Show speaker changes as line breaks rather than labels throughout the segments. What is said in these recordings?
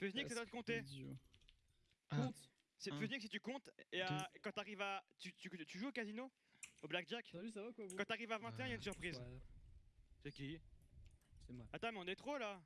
Fusnik, c'est toi de compter.
Ah.
Compte.
C'est
Un,
Fusnik si tu comptes, et à- quand t'arrives à. Tu, tu, tu joues au casino Au blackjack
Salut, ça va quoi vous
Quand t'arrives à 21, il y a une surprise.
Ouais,
C'est qui?
C'est moi.
Attends, mais on est trop là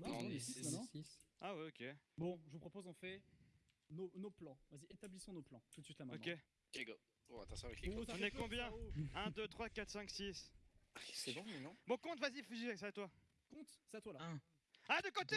Non,
Non,
on est
six,
maintenant.
6.
Ah ouais, ok.
Bon, je vous propose, on fait nos, nos plans. Vas-y, établissons nos plans. Tout de suite là maintenant.
Ok.
Ok, go. Oh, attention avec les
Oh,
codes.
ça
On
fait
est
peur,
combien
ça, oh.
1, 2, 3, 4, 5, 6.
C'est bon, mais non
Bon, compte, vas-y, Fusnik, c'est à toi.
Compte, c'est à toi là.
Un.
Ah, de côté